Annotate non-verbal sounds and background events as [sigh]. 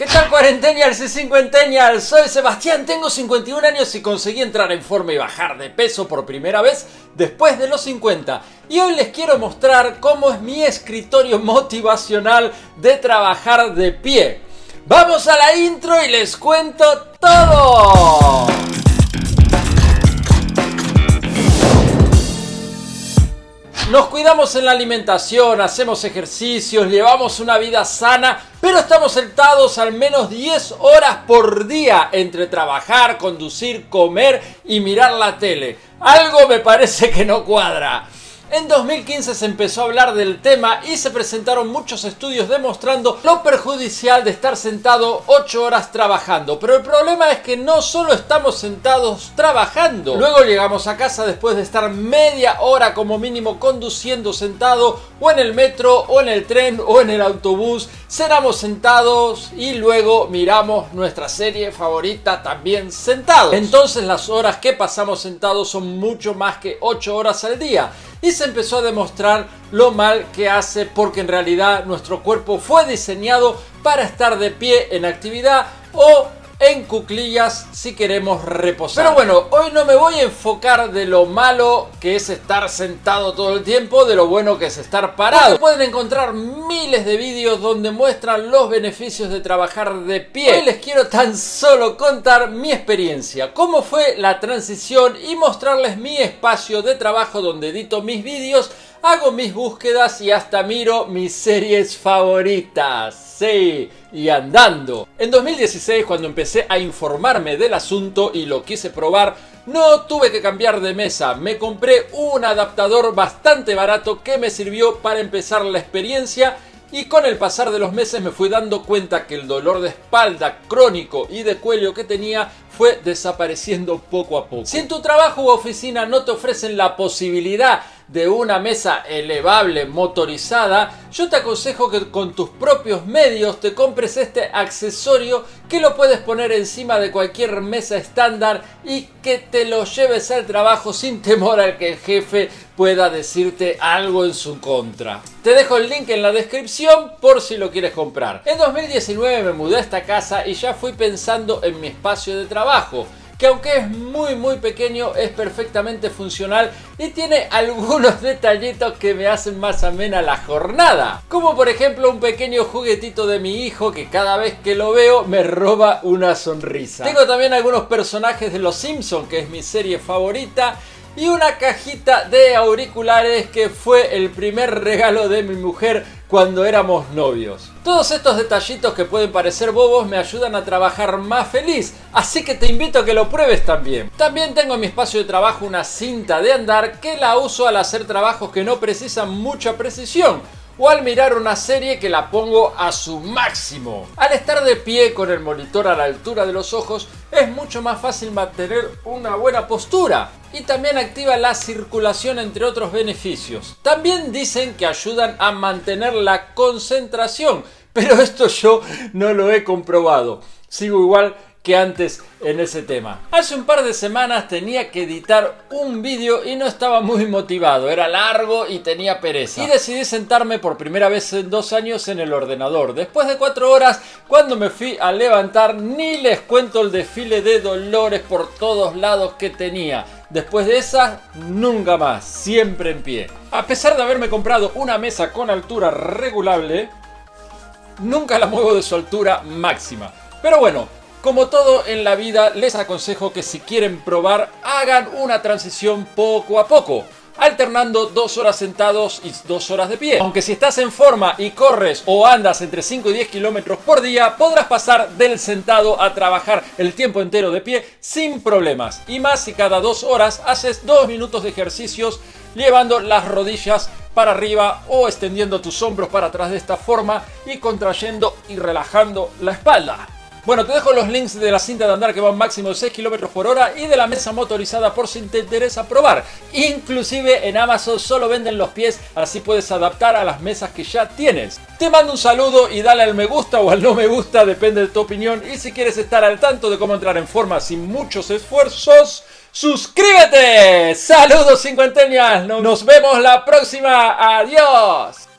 ¿Qué tal cuarentenials y cincuentennials? Soy Sebastián, tengo 51 años y conseguí entrar en forma y bajar de peso por primera vez después de los 50. Y hoy les quiero mostrar cómo es mi escritorio motivacional de trabajar de pie. Vamos a la intro y les cuento todo. Nos cuidamos en la alimentación, hacemos ejercicios, llevamos una vida sana, pero estamos sentados al menos 10 horas por día entre trabajar, conducir, comer y mirar la tele. Algo me parece que no cuadra. En 2015 se empezó a hablar del tema y se presentaron muchos estudios demostrando lo perjudicial de estar sentado 8 horas trabajando. Pero el problema es que no solo estamos sentados trabajando, luego llegamos a casa después de estar media hora como mínimo conduciendo sentado o en el metro o en el tren o en el autobús, cenamos sentados y luego miramos nuestra serie favorita también sentados. Entonces las horas que pasamos sentados son mucho más que 8 horas al día y se empezó a demostrar lo mal que hace porque en realidad nuestro cuerpo fue diseñado para estar de pie en actividad o en cuclillas si queremos reposar. Pero bueno, hoy no me voy a enfocar de lo malo que es estar sentado todo el tiempo, de lo bueno que es estar parado. pueden encontrar miles de vídeos donde muestran los beneficios de trabajar de pie. Hoy les quiero tan solo contar mi experiencia, cómo fue la transición y mostrarles mi espacio de trabajo donde edito mis vídeos hago mis búsquedas y hasta miro mis series favoritas. Sí, y andando. En 2016 cuando empecé a informarme del asunto y lo quise probar, no tuve que cambiar de mesa, me compré un adaptador bastante barato que me sirvió para empezar la experiencia y con el pasar de los meses me fui dando cuenta que el dolor de espalda crónico y de cuello que tenía fue desapareciendo poco a poco. Si en tu trabajo u oficina no te ofrecen la posibilidad de una mesa elevable motorizada, yo te aconsejo que con tus propios medios te compres este accesorio que lo puedes poner encima de cualquier mesa estándar y que te lo lleves al trabajo sin temor al que el jefe pueda decirte algo en su contra. Te dejo el link en la descripción por si lo quieres comprar. En 2019 me mudé a esta casa y ya fui pensando en mi espacio de trabajo que aunque es muy muy pequeño es perfectamente funcional y tiene [laughs] algunos detallitos que me hacen más amena la jornada. Como por ejemplo un pequeño juguetito de mi hijo que cada vez que lo veo me roba una sonrisa. Tengo también algunos personajes de Los Simpsons que es mi serie favorita y una cajita de auriculares que fue el primer regalo de mi mujer cuando éramos novios. Todos estos detallitos que pueden parecer bobos me ayudan a trabajar más feliz, así que te invito a que lo pruebes también. También tengo en mi espacio de trabajo una cinta de andar que la uso al hacer trabajos que no precisan mucha precisión o al mirar una serie que la pongo a su máximo. Al estar de pie con el monitor a la altura de los ojos es mucho más fácil mantener una buena postura y también activa la circulación entre otros beneficios. También dicen que ayudan a mantener la concentración, pero esto yo no lo he comprobado. Sigo igual que antes en ese tema. Hace un par de semanas tenía que editar un vídeo y no estaba muy motivado, era largo y tenía pereza. Y decidí sentarme por primera vez en dos años en el ordenador. Después de cuatro horas, cuando me fui a levantar, ni les cuento el desfile de dolores por todos lados que tenía. Después de esa, nunca más, siempre en pie. A pesar de haberme comprado una mesa con altura regulable, nunca la muevo de su altura máxima. Pero bueno, como todo en la vida, les aconsejo que si quieren probar, hagan una transición poco a poco alternando dos horas sentados y dos horas de pie. Aunque si estás en forma y corres o andas entre 5 y 10 kilómetros por día, podrás pasar del sentado a trabajar el tiempo entero de pie sin problemas. Y más si cada dos horas haces dos minutos de ejercicios llevando las rodillas para arriba o extendiendo tus hombros para atrás de esta forma y contrayendo y relajando la espalda. Bueno, te dejo los links de la cinta de andar que va máximo 6 km por hora y de la mesa motorizada por si te interesa probar. Inclusive en Amazon solo venden los pies, así puedes adaptar a las mesas que ya tienes. Te mando un saludo y dale al me gusta o al no me gusta, depende de tu opinión. Y si quieres estar al tanto de cómo entrar en forma sin muchos esfuerzos, ¡suscríbete! ¡Saludos cincuenteñas! Nos vemos la próxima. ¡Adiós!